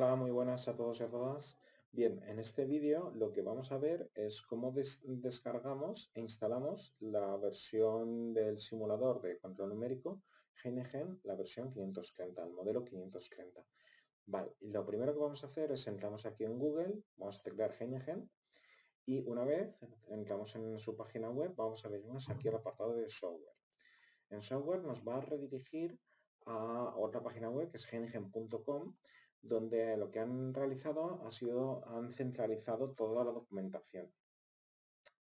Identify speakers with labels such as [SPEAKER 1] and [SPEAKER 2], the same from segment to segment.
[SPEAKER 1] Hola, muy buenas a todos y a todas. Bien, en este vídeo lo que vamos a ver es cómo descargamos e instalamos la versión del simulador de control numérico Heineken, la versión 530, el modelo 530. Vale, y lo primero que vamos a hacer es entramos aquí en Google, vamos a teclear Heineken y una vez entramos en su página web vamos a venirnos aquí al apartado de software. En software nos va a redirigir a otra página web que es heineken.com donde lo que han realizado ha sido, han centralizado toda la documentación.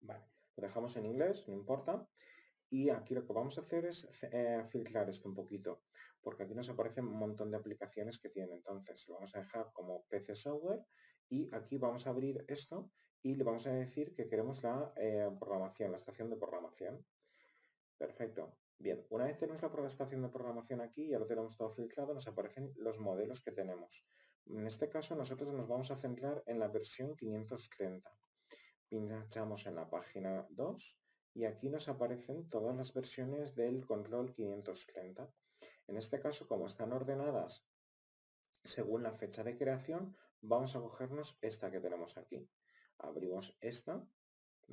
[SPEAKER 1] Vale, lo dejamos en inglés, no importa. Y aquí lo que vamos a hacer es eh, filtrar esto un poquito, porque aquí nos aparecen un montón de aplicaciones que tiene. Entonces lo vamos a dejar como PC Software y aquí vamos a abrir esto y le vamos a decir que queremos la eh, programación, la estación de programación. Perfecto. Bien, una vez tenemos la estación de programación aquí, ya lo tenemos todo filtrado, nos aparecen los modelos que tenemos. En este caso nosotros nos vamos a centrar en la versión 530. Pinchamos en la página 2 y aquí nos aparecen todas las versiones del control 530. En este caso, como están ordenadas según la fecha de creación, vamos a cogernos esta que tenemos aquí. Abrimos esta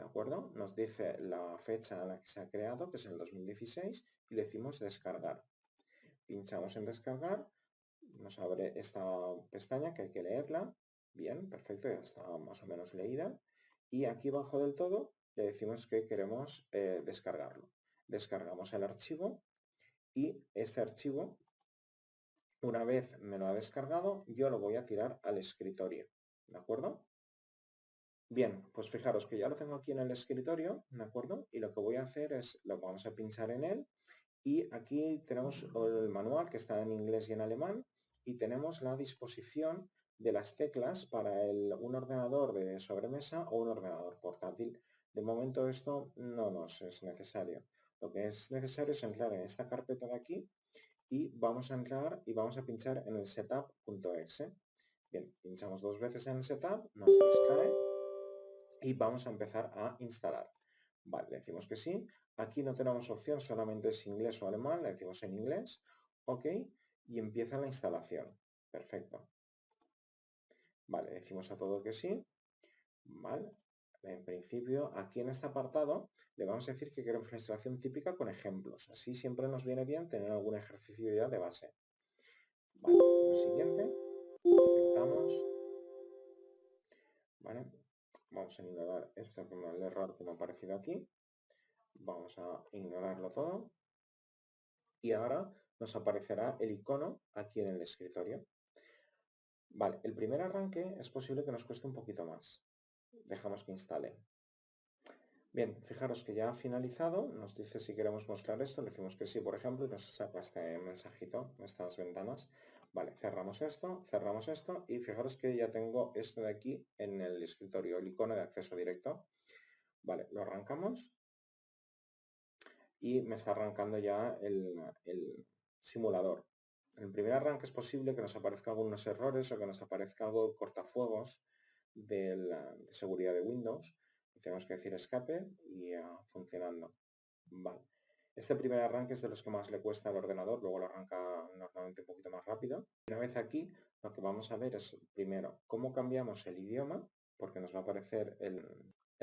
[SPEAKER 1] ¿De acuerdo? Nos dice la fecha en la que se ha creado, que es el 2016, y le decimos descargar. Pinchamos en descargar, nos abre esta pestaña que hay que leerla. Bien, perfecto, ya está más o menos leída. Y aquí abajo del todo le decimos que queremos eh, descargarlo. Descargamos el archivo y este archivo, una vez me lo ha descargado, yo lo voy a tirar al escritorio. ¿De acuerdo? Bien, pues fijaros que ya lo tengo aquí en el escritorio, ¿de acuerdo? Y lo que voy a hacer es, lo vamos a pinchar en él y aquí tenemos el manual que está en inglés y en alemán y tenemos la disposición de las teclas para un ordenador de sobremesa o un ordenador portátil. De momento esto no nos es necesario. Lo que es necesario es entrar en esta carpeta de aquí y vamos a entrar y vamos a pinchar en el setup.exe. Bien, pinchamos dos veces en el setup, nos extrae y vamos a empezar a instalar. Vale, le decimos que sí. Aquí no tenemos opción, solamente es inglés o alemán, le decimos en inglés. Ok, y empieza la instalación. Perfecto. Vale, decimos a todo que sí. Vale, en principio, aquí en este apartado le vamos a decir que queremos una instalación típica con ejemplos. Así siempre nos viene bien tener algún ejercicio ya de base. Vale, lo siguiente, aceptamos. Vale, Vamos a ignorar esto como el error que me ha aparecido aquí. Vamos a ignorarlo todo. Y ahora nos aparecerá el icono aquí en el escritorio. Vale, el primer arranque es posible que nos cueste un poquito más. Dejamos que instale. Bien, fijaros que ya ha finalizado, nos dice si queremos mostrar esto, le decimos que sí, por ejemplo, y nos saca este mensajito, estas ventanas. Vale, cerramos esto, cerramos esto, y fijaros que ya tengo esto de aquí en el escritorio, el icono de acceso directo. Vale, lo arrancamos, y me está arrancando ya el, simulador. En el primer arranque es posible que nos aparezcan algunos errores o que nos aparezca algo cortafuegos de, de seguridad de Windows, tenemos que decir escape y ya funcionando. Vale. Este primer arranque es de los que más le cuesta al ordenador, luego lo arranca normalmente un poquito más rápido. Una vez aquí, lo que vamos a ver es primero cómo cambiamos el idioma, porque nos va a aparecer el,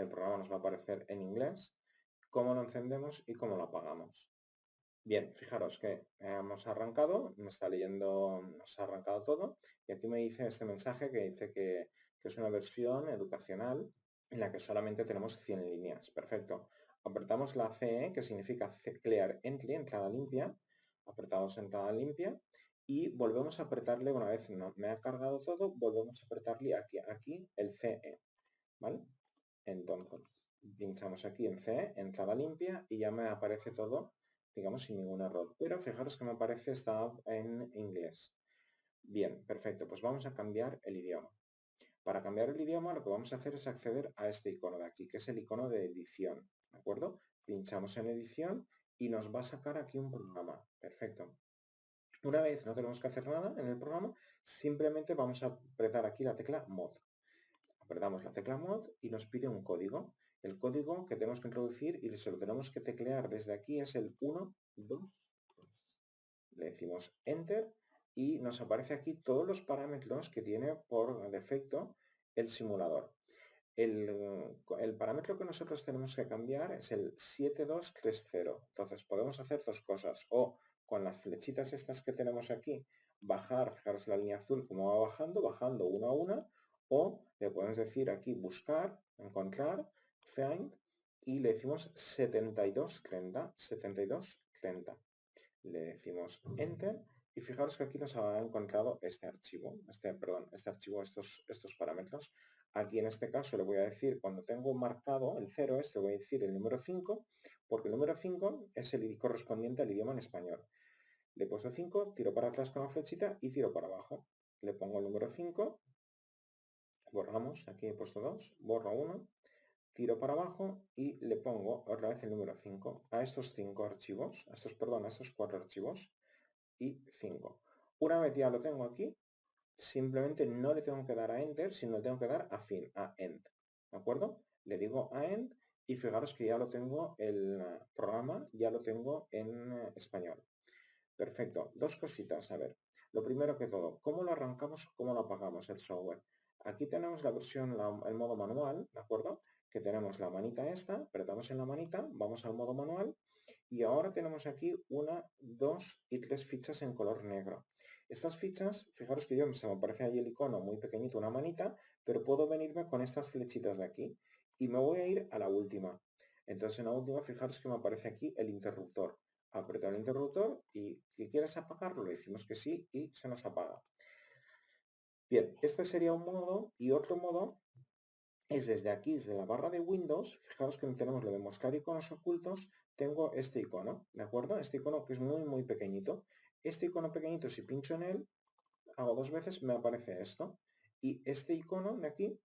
[SPEAKER 1] programa nos va a aparecer en inglés, cómo lo encendemos y cómo lo apagamos. Bien, fijaros que hemos arrancado, me está leyendo, nos ha arrancado todo, y aquí me dice este mensaje que dice que, que es una versión educacional en la que solamente tenemos 100 líneas. Perfecto. Apretamos la CE, que significa Clear Entry, entrada limpia. Apretamos entrada limpia y volvemos a apretarle una vez no, me ha cargado todo, volvemos a apretarle aquí, aquí el CE. ¿Vale? Entonces, pinchamos aquí en CE, entrada limpia, y ya me aparece todo, digamos, sin ningún error. Pero fijaros que me aparece esta en inglés. Bien, perfecto. Pues vamos a cambiar el idioma. Para cambiar el idioma lo que vamos a hacer es acceder a este icono de aquí, que es el icono de edición, ¿de acuerdo? Pinchamos en edición y nos va a sacar aquí un programa. Perfecto. Una vez no tenemos que hacer nada en el programa, simplemente vamos a apretar aquí la tecla mod. Apretamos la tecla mod y nos pide un código. El código que tenemos que introducir y se lo tenemos que teclear desde aquí es el 1, 2, Le decimos enter y nos aparece aquí todos los parámetros que tiene por defecto el simulador. El, parámetro que nosotros tenemos que cambiar es el 7230. Entonces podemos hacer dos cosas. O con las flechitas estas que tenemos aquí, bajar, fijaros la línea azul como va bajando, bajando una a una. O le podemos decir aquí buscar, encontrar, find, y le decimos 7230, 7230. Le decimos enter y fijaros que aquí nos ha encontrado este archivo, este, perdón, este archivo, estos, estos parámetros. Aquí en este caso le voy a decir, cuando tengo marcado el 0 este, voy a decir el número 5, porque el número 5 es el correspondiente al idioma en español. Le he puesto 5, tiro para atrás con la flechita y tiro para abajo. Le pongo el número 5, borramos, aquí he puesto 2, borro 1, tiro para abajo y le pongo otra vez el número 5 a estos 5 archivos, a estos, perdón, a estos 4 archivos y 5. Una vez ya lo tengo aquí, simplemente no le tengo que dar a Enter, sino le tengo que dar a fin, a End. ¿De acuerdo? Le digo a End y fijaros que ya lo tengo, el programa ya lo tengo en eh, español. Perfecto. Dos cositas, a ver. Lo primero que todo, ¿cómo lo arrancamos, cómo lo apagamos el software? Aquí tenemos la versión, el modo manual, ¿de acuerdo? Que tenemos la manita esta, apretamos en la manita, vamos al modo manual y ahora tenemos aquí una, dos y tres fichas en color negro. Estas fichas, fijaros que yo se me aparece ahí el icono muy pequeñito, una manita, pero puedo venirme con estas flechitas de aquí y me voy a ir a la última. Entonces en la última, fijaros que me aparece aquí el interruptor. Apreto el interruptor y ¿que quieres apagarlo? Le decimos que sí y se nos apaga. Bien, este sería un modo y otro modo es desde aquí, desde la barra de Windows, fijaros que tenemos lo de mostrar iconos ocultos, tengo este icono, ¿de acuerdo? Este icono que es muy, muy pequeñito. Este icono pequeñito, si pincho en él, hago dos veces, me aparece esto. Y este icono de aquí,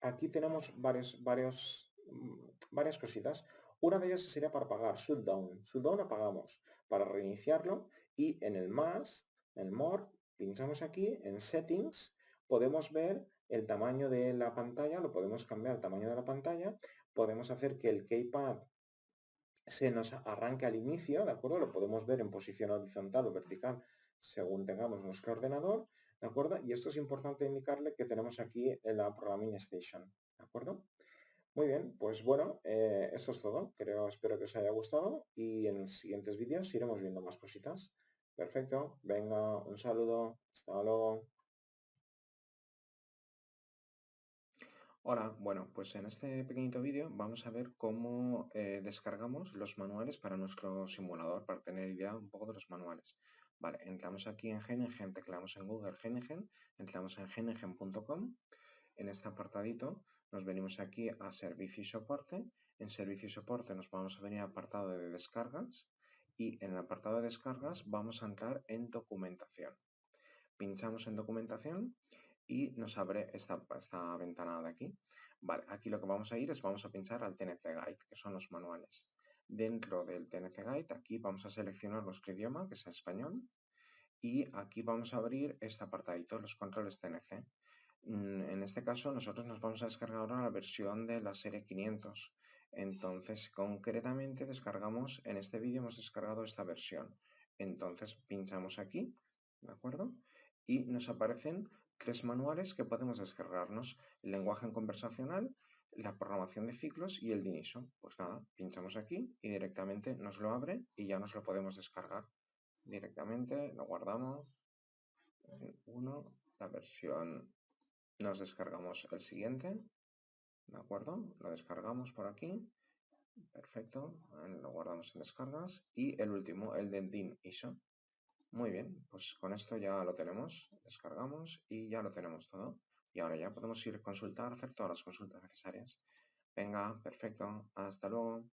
[SPEAKER 1] aquí tenemos varios, varios, mm, varias cositas. Una de ellas sería para apagar, shutdown. Shutdown apagamos. Para reiniciarlo y en el más, el more, pinchamos aquí, en settings, podemos ver el tamaño de la pantalla, lo podemos cambiar el tamaño de la pantalla, podemos hacer que el keypad se nos arranque al inicio, ¿de acuerdo? Lo podemos ver en posición horizontal o vertical según tengamos nuestro ordenador, ¿de acuerdo? Y esto es importante indicarle que tenemos aquí la Programming Station, ¿de acuerdo? Muy bien, pues bueno, eh, esto es todo. Creo, espero que os haya gustado y en los siguientes vídeos iremos viendo más cositas. Perfecto, venga, un saludo, hasta luego. Hola, bueno, pues en este pequeñito vídeo vamos a ver cómo eh, descargamos los manuales para nuestro simulador, para tener idea un poco de los manuales. Vale, entramos aquí en Genegen, tecleamos en Google Genegen, entramos en genegen.com, en este apartadito nos venimos aquí a Servicio y Soporte, en Servicio y Soporte nos vamos a venir al apartado de descargas y en el apartado de descargas vamos a entrar en Documentación. Pinchamos en Documentación y nos abre esta, esta ventana de aquí. Vale, aquí lo que vamos a ir es vamos a pinchar al TNC Guide, que son los manuales. Dentro del TNC Guide, aquí vamos a seleccionar nuestro idioma, que es español, y aquí vamos a abrir este apartadito, los controles TNC. Mm, en este caso, nosotros nos vamos a descargar ahora la versión de la serie 500. Entonces, concretamente, descargamos, en este vídeo hemos descargado esta versión. Entonces, pinchamos aquí, ¿de acuerdo? Y nos aparecen tres manuales que podemos descargarnos. El lenguaje conversacional, la programación de ciclos y el DINISO. Pues nada, pinchamos aquí y directamente nos lo abre y ya nos lo podemos descargar. Directamente lo guardamos en uno, la versión, nos descargamos el siguiente, ¿de acuerdo? Lo descargamos por aquí, perfecto, lo guardamos en descargas y el último, el del DIN ISO. Muy bien, pues con esto ya lo tenemos, descargamos y ya lo tenemos todo. Y ahora ya podemos ir a consultar, hacer todas las consultas necesarias. Venga, perfecto, hasta luego.